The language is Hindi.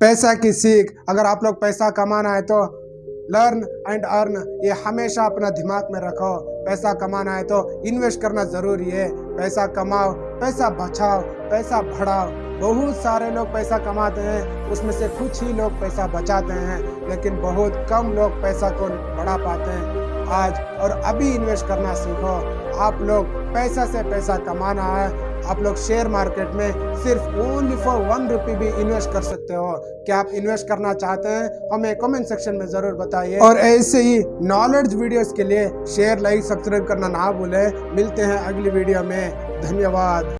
पैसा की सीख। अगर आप लोग पैसा कमाना है तो लर्न एंड अर्न ये हमेशा अपना दिमाग में रखो। पैसा कमाना है तो इन्वेस्ट करना ज़रूरी है। पैसा कमाओ, पैसा बचाओ, पैसा बढ़ाओ। बहुत सारे लोग पैसा कमाते हैं, उसमें से कुछ ही लोग पैसा बचाते हैं, लेकिन बहुत कम लोग पैसा को बढ़ा पाते हैं। आज और अभी इन्वेस्ट करना सीखो। आप लोग पैसा से पैसा कमाना है आप लोग शेयर मार्केट में सिर्फ़ ओनली फॉर वन रुपी भी इन्वेस्ट कर सकते हो। क्या आप इन्वेस्ट करना चाहते हैं, हमें कमेंट सेक्शन में ज़रूर बताइए। और ऐसे ही नॉलेज वीडियोस के लिए शेयर लाइक सब्सक्राइब करना ना भूलें। मिलते हैं अगली वीडियो में। धन्यवाद।